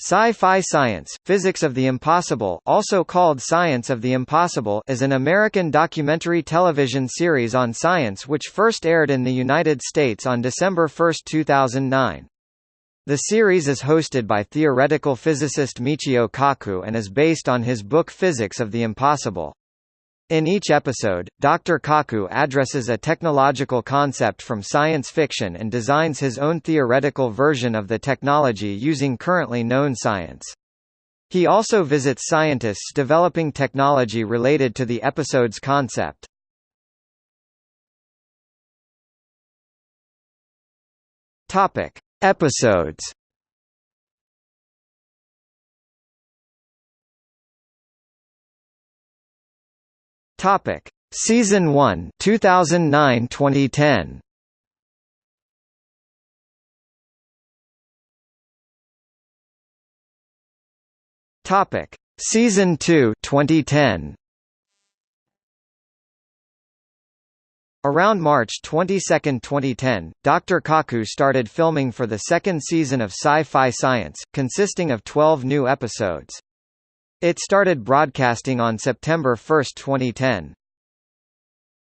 Sci-Fi Science, Physics of the Impossible also called Science of the Impossible is an American documentary television series on science which first aired in the United States on December 1, 2009. The series is hosted by theoretical physicist Michio Kaku and is based on his book Physics of the Impossible. In each episode, Dr. Kaku addresses a technological concept from science fiction and designs his own theoretical version of the technology using currently known science. He also visits scientists developing technology related to the episode's concept. Topic: Episodes Topic: Season 1, 2009-2010. Topic: Season 2, 2010. Around March 22, 2010, Dr. Kaku started filming for the second season of Sci-Fi Science, consisting of 12 new episodes. It started broadcasting on September 1, 2010.